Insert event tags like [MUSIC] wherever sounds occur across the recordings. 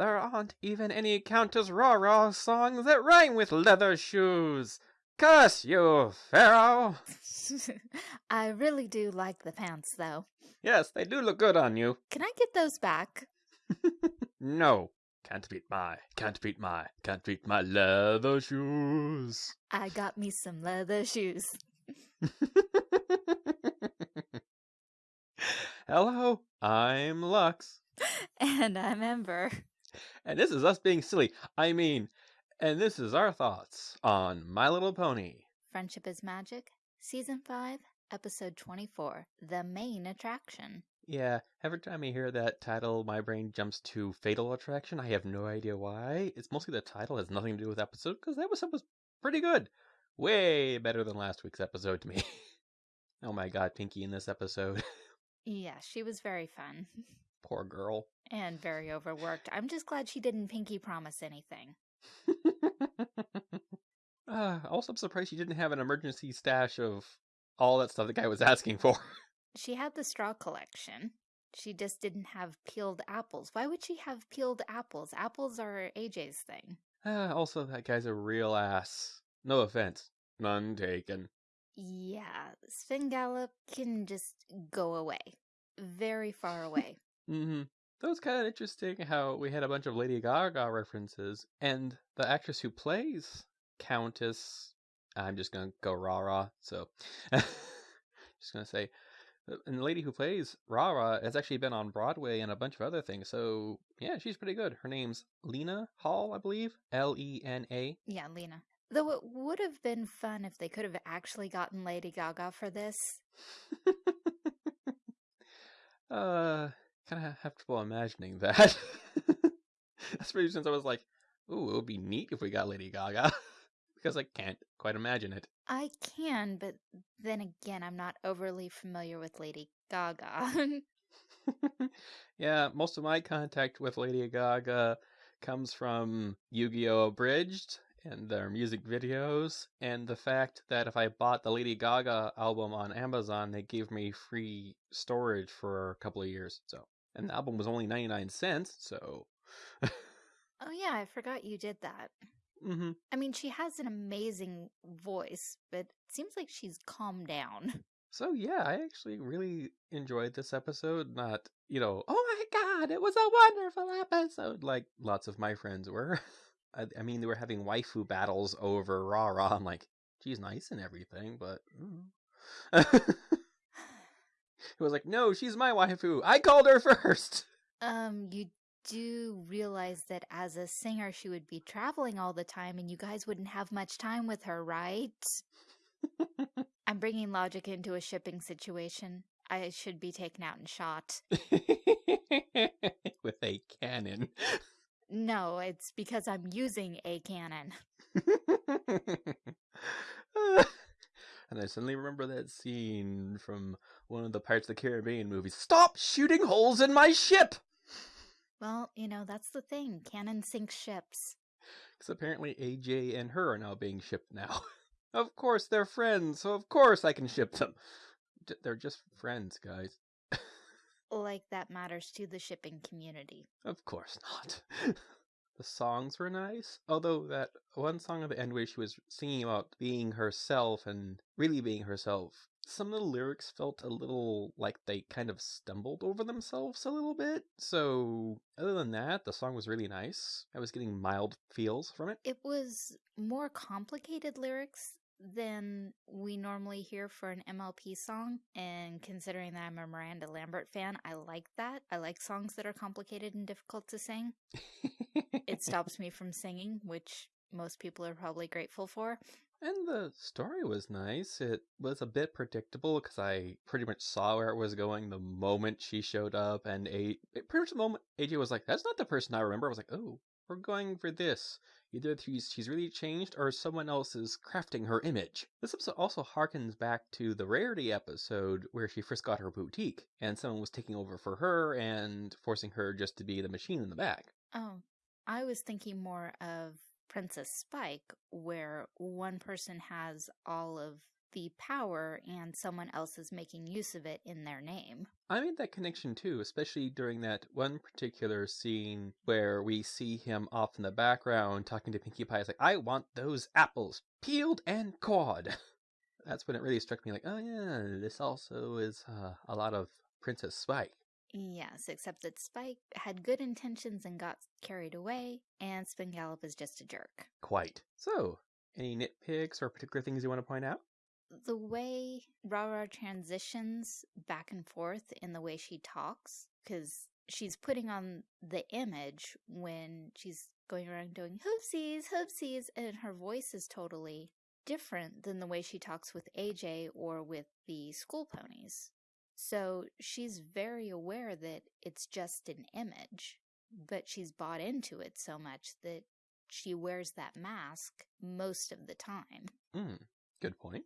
There aren't even any Countess Rara songs that rhyme with leather shoes. Curse you, Pharaoh! [LAUGHS] I really do like the pants, though. Yes, they do look good on you. Can I get those back? [LAUGHS] no. Can't beat my, can't beat my, can't beat my leather shoes. I got me some leather shoes. [LAUGHS] Hello, I'm Lux. And I'm Ember. And this is us being silly. I mean, and this is our thoughts on My Little Pony. Friendship is Magic, Season 5, Episode 24 The Mane Attraction. Yeah, every time I hear that title, my brain jumps to Fatal Attraction. I have no idea why. It's mostly the title, has nothing to do with the episode, because that episode was pretty good. Way better than last week's episode to me. [LAUGHS] oh my god, Pinkie in this episode. [LAUGHS] Yeah, she was very fun. [LAUGHS] Poor girl. And very overworked. I'm just glad she didn't pinky promise anything. uh, [LAUGHS] also, I'm surprised she didn't have an emergency stash of all that stuff the guy was asking for. She had the straw collection. She just didn't have peeled apples. Why would she have peeled apples? Apples are AJ's thing. Uh, also, that guy's a real ass. No offense. None taken. Yeah, Svengali can just go away. Very far away. Mm-hmm. That was kind of interesting how we had a bunch of Lady Gaga references, and the actress who plays Countess, I'm just gonna go rah rah, so [LAUGHS] just gonna say, uh, and the lady who plays Rara has actually been on Broadway and a bunch of other things, so yeah, she's pretty good. Her name's Lena Hall, I believe, L E N A. Yeah, Lena. Though it would have been fun if they could have actually gotten Lady Gaga for this. [LAUGHS] uh, kind of have trouble imagining that. [LAUGHS] Especially since I was like, ooh, it would be neat if we got Lady Gaga. [LAUGHS] because I can't quite imagine it. I can, but then again, I'm not overly familiar with Lady Gaga. [LAUGHS] yeah, most of my contact with Lady Gaga comes from Yu Gi Oh! Abridged and their music videos, and the fact that if I bought the Lady Gaga album on Amazon, they gave me free storage for a couple of years. So, and the album was only 99 cents, so. oh, yeah, I forgot you did that. Mm-hmm. I mean, she has an amazing voice, but it seems like she's calmed down. [LAUGHS] So, yeah, I actually really enjoyed this episode. Not, you know, oh my god, it was a wonderful episode, like lots of my friends were. [LAUGHS] I, I, mean, they were having waifu battles over Rah Rah. I'm like, she's nice and everything, but. Mm. [LAUGHS] it was like, no, she's my waifu. I called her [LAUGHS] first. Um, you do realize that as a singer, she would be traveling all the time and you guys wouldn't have much time with her, right? [LAUGHS] I'm bringing logic into a shipping situation. I should be taken out and shot. [LAUGHS] with a cannon. No, it's because I'm using a cannon. and I suddenly remember that scene from one of the Pirates of the Caribbean movies. Stop shooting holes in my ship! Well, you know, that's the thing. Cannon sinks ships. Because apparently AJ and her are now being shipped now. [LAUGHS] of course, they're friends, so of course I can ship them. D- they're just friends, guys. [LAUGHS] like that matters to the shipping community. Of course not. [LAUGHS] the songs were nice, although that one song at the end where she was singing about being herself and really being herself some of the lyrics felt a little like they kind of stumbled over themselves a little bit. So, other than that, the song was really nice. I was getting mild feels from it. It was more complicated lyrics than we normally hear for an MLP song. And considering that I'm a Miranda Lambert fan, I like that. I like songs that are complicated and difficult to sing. it stops me from singing, which most people are probably grateful for. And the story was nice. It was a bit predictable because I pretty much saw where it was going the moment she showed up, and a pretty much the moment AJ was like, "That's not the person I remember." I was like, "Oh, we're going for this." Either she's she's really changed, or someone else is crafting her image. This episode also harkens back to the Rarity episode where she first got her boutique, and someone was taking over for her and forcing her just to be the machine in the back. Oh, I was thinking more of Princess Spike, where one person has all of the power and someone else is making use of it in their name. I made that connection too, especially during that one particular scene where we see him off in the background talking to Pinkie Pie. It's like, I want those apples peeled and cored. [LAUGHS] That's when it really struck me like, oh yeah, this also is uh, a lot of Princess Spike. Yes, except that Spike had good intentions and got carried away, and Svengallop is just a jerk. Quite. So, any nitpicks or particular things you want to point out? The way Ra-Ra transitions back and forth in the way she talks, because she's putting on the image when she's going around doing hoopsies, hoopsies, and her voice is totally different than the way she talks with AJ or with the school ponies. So she's very aware that it's just an image, but she's bought into it so much that she wears that mask most of the time. Mm, good point.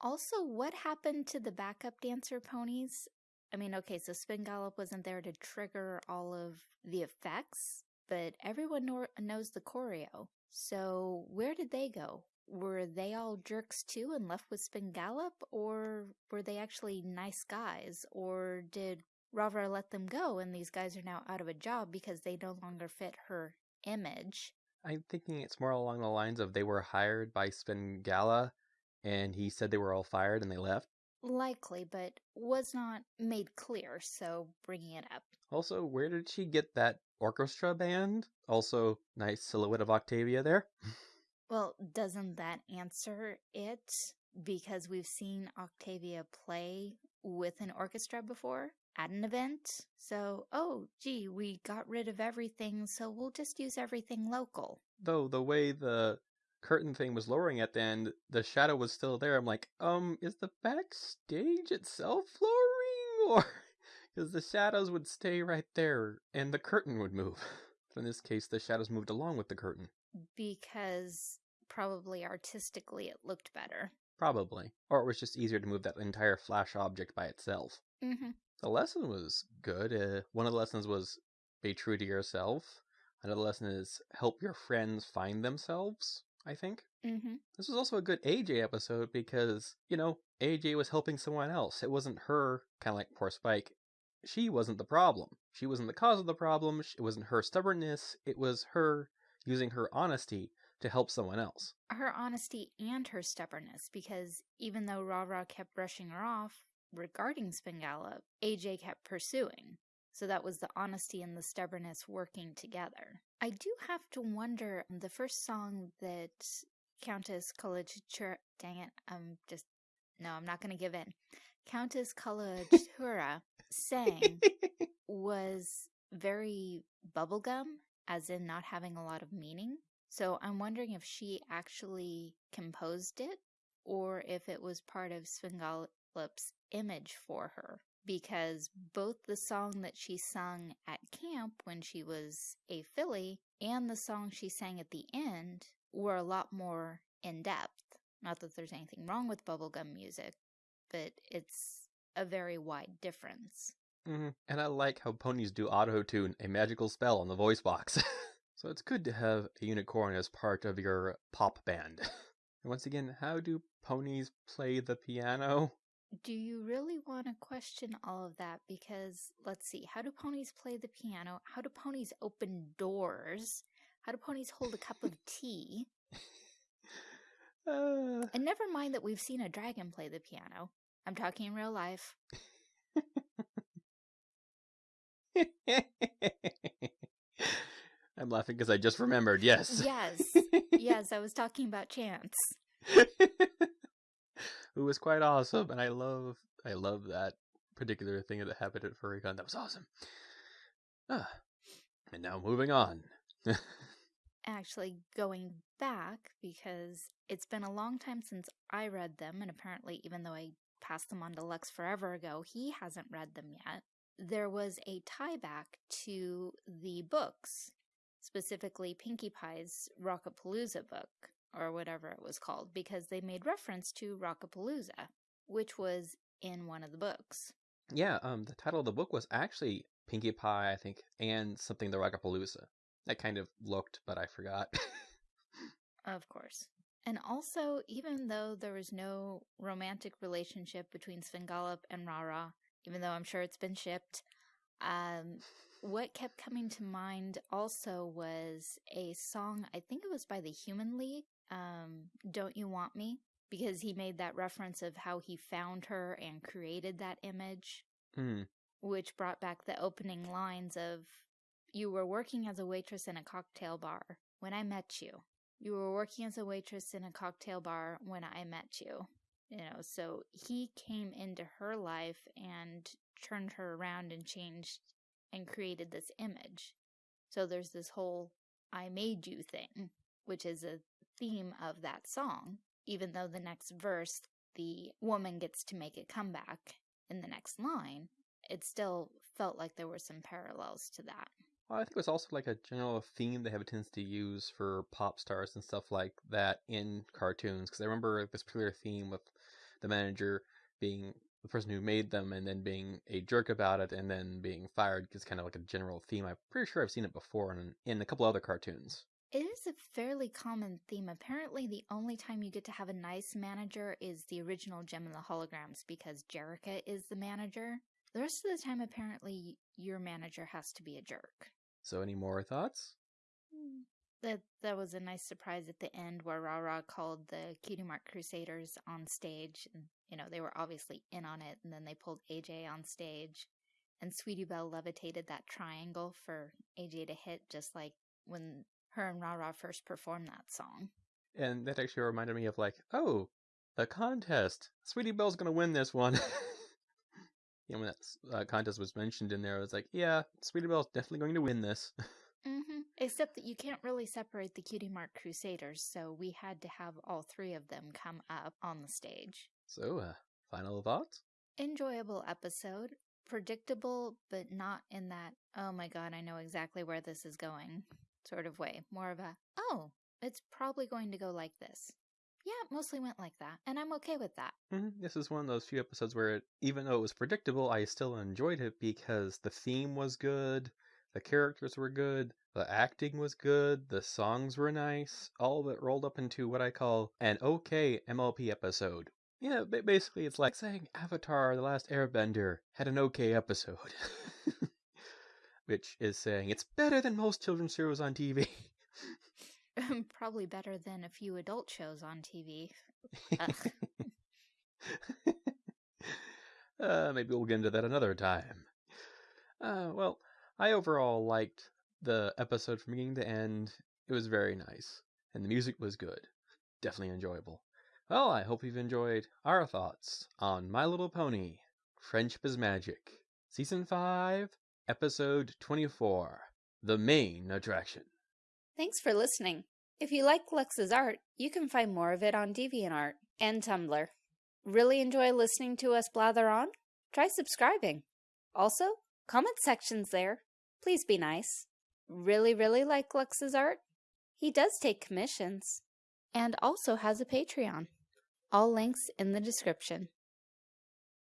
Also, what happened to the backup dancer ponies? I mean, okay, so Svengallop wasn't there to trigger all of the effects, but everyone knows the choreo. So where did they go? were they all jerks too and left with Svengallop, or were they actually nice guys, or did Ra-Ra let them go and these guys are now out of a job because they no longer fit her image? I'm thinking it's more along the lines of they were hired by Svengallop and he said they were all fired and they left. Likely, but was not made clear, so bringing it up. Also, where did she get that orchestra band? Also, nice silhouette of Octavia there. Well, doesn't that answer it? Because we've seen Octavia play with an orchestra before at an event. So, oh, gee, we got rid of everything, so we'll just use everything local. Though the way the curtain thing was lowering at the end, the shadow was still there. I'm like, um, is the backstage itself lowering? [LAUGHS] Or because the shadows would stay right there and the curtain would move. [LAUGHS] in this case, the shadows moved along with the curtain. Because probably artistically it looked better. Probably. Or it was just easier to move that entire flash object by itself. Mm-hmm. The lesson was good. Uh, one of the lessons was be true to yourself. Another lesson is help your friends find themselves, I think. Mm-hmm. This was also a good AJ episode because, you know, AJ was helping someone else. It wasn't her, kind of like poor Spike. She wasn't the problem. She wasn't the cause of the problem. It wasn't her stubbornness. It was her using her honesty to help someone else. Her honesty and her stubbornness, because even though Ra-Ra kept brushing her off regarding Svengallop, AJ kept pursuing. So that was the honesty and the stubbornness working together. I do have to wonder, the first song that Countess Coloratura, dang it, I'm just, no, I'm not going to give in. Countess Coloratura [LAUGHS] sang was very bubblegum, as in not having a lot of meaning. So I'm wondering if she actually composed it or if it was part of Svengallop's image for her. Because both the song that she sung at camp when she was a filly and the song she sang at the end were a lot more in depth. Not that there's anything wrong with bubblegum music, but it's a very wide difference. Mm -hmm. And I like how ponies do auto tune a magical spell on the voice box. [LAUGHS] So it's good to have a unicorn as part of your pop band. [LAUGHS] and once again, how do ponies play the piano? Do you really want to question all of that? Because, let's see, how do ponies play the piano? How do ponies open doors? How do ponies hold a cup of [LAUGHS] tea? uh... And never mind that we've seen a dragon play the piano. I'm talking in real life. I'm laughing because I just remembered. Yes. Yes. [LAUGHS] yes, I was talking about Chance. [LAUGHS] Who was quite awesome, and I love, I love that particular thing that happened at FurryCon. That was awesome. Ah, and now moving on. [LAUGHS] Actually, going back because it's been a long time since I read them, and apparently, even though I passed them on to Lux forever ago, he hasn't read them yet. There was a tie back to the books specifically Pinkie Pie's Rockapalooza book, or whatever it was called, because they made reference to Rockapalooza, which was in one of the books. Yeah, um, the title of the book was actually Pinkie Pie, I think, and something the Rockapalooza. That kind of looked, but I forgot. of course. And also, even though there was no romantic relationship between Svengali and Rara, even though I'm sure it's been shipped, um, what kept coming to mind also was a song, I think it was by the Human League, um, Don't You Want Me? Because he made that reference of how he found her and created that image, Hmm. which brought back the opening lines of, You were working as a waitress in a cocktail bar when I met you. You were working as a waitress in a cocktail bar when I met you. You know, so he came into her life and turned her around and changed and created this image. So there's this whole I made you thing, which is a theme of that song, even though the next verse, the woman gets to make a comeback in the next line, it still felt like there were some parallels to that. Well, I think it was also like a general theme they have a tendency to use for pop stars and stuff like that in cartoons. Because I remember this particular theme with the manager being the person who made them and then being a jerk about it and then being fired is kind of like a general theme. I'm pretty sure I've seen it before in, in a couple other cartoons. It is a fairly common theme. Apparently, the only time you get to have a nice manager is the original Jem and the Holograms because Jerrica is the manager. The rest of the time, apparently, your manager has to be a jerk. So, any more thoughts? Mm. That that was a nice surprise at the end where Rara called the Cutie Mark Crusaders on stage. And, you know, they were obviously in on it. And then they pulled AJ on stage. And Sweetie Belle levitated that triangle for AJ to hit, just like when her and Rara first performed that song. And that actually reminded me of like, oh, the contest. Sweetie Belle's gonna win this one. [LAUGHS] you know, when that uh, contest was mentioned in there, I was like, yeah, Sweetie Belle's definitely going to win this. [LAUGHS] Mm-hmm. Except that you can't really separate the Cutie Mark Crusaders, so we had to have all three of them come up on the stage. So, uh, final thoughts? Enjoyable episode. Predictable, but not in that, oh my god, I know exactly where this is going sort of way. More of a, oh, it's probably going to go like this. Yeah, it mostly went like that, and I'm okay with that. Mm-hmm. This is one of those few episodes where, it, even though it was predictable, I still enjoyed it because the theme was good, the characters were good, the acting was good, the songs were nice, all of it rolled up into what I call an okay MLP episode. Yeah, basically it's like saying Avatar The Last Airbender had an okay episode. [LAUGHS] Which is saying it's better than most children's shows on TV. [LAUGHS] Probably better than a few adult shows on TV. [LAUGHS] uh, maybe we'll get into that another time. Uh, well, I overall liked the episode from beginning to end. It was very nice, and the music was good. Definitely enjoyable. Well, I hope you've enjoyed our thoughts on My Little Pony Friendship is Magic, Season 5, Episode 24 The Mane Attraction. Thanks for listening. If you like Lux's art, you can find more of it on DeviantArt and Tumblr. Really enjoy listening to us blather on? Try subscribing. Also, comment sections there. Please be nice. Really, really like Lux's art? He does take commissions. And also has a Patreon. All links in the description.